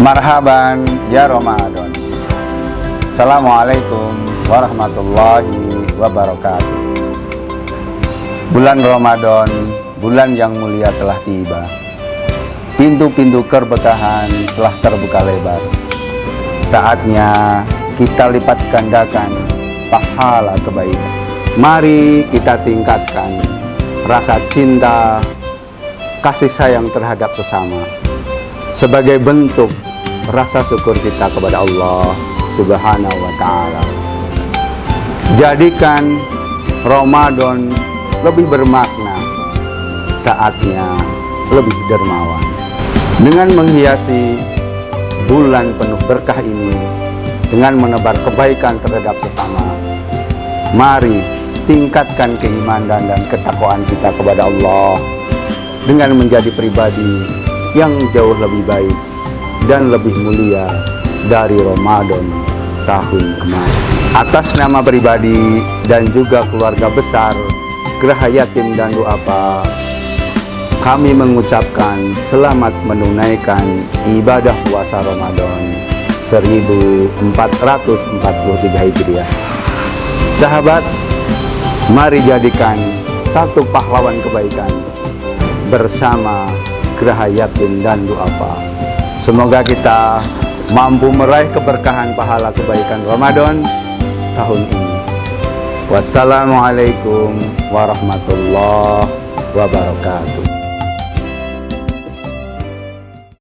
Marhaban ya Ramadan. Assalamualaikum warahmatullahi wabarakatuh. Bulan Ramadan, bulan yang mulia telah tiba. Pintu-pintu keberkahan telah terbuka lebar. Saatnya kita lipat gandakan pahala kebaikan. Mari kita tingkatkan rasa cinta, kasih sayang terhadap sesama. Sebagai bentuk rasa syukur kita kepada Allah Subhanahu wa taala. Jadikan Ramadan lebih bermakna, saatnya lebih dermawan. Dengan menghiasi bulan penuh berkah ini dengan menebar kebaikan terhadap sesama. Mari tingkatkan keimanan dan ketakwaan kita kepada Allah dengan menjadi pribadi yang jauh lebih baik dan lebih mulia dari Ramadan tahun kemarin. Atas nama pribadi dan juga keluarga besar Geraha Yatim dan Duapa, kami mengucapkan selamat menunaikan ibadah puasa Ramadan 1443 Hijriah. Sahabat, mari jadikan satu pahlawan kebaikan bersama Geraha Yatim dan Duafa. Semoga kita mampu meraih keberkahan pahala kebaikan Ramadan tahun ini. Wassalamualaikum warahmatullahi wabarakatuh.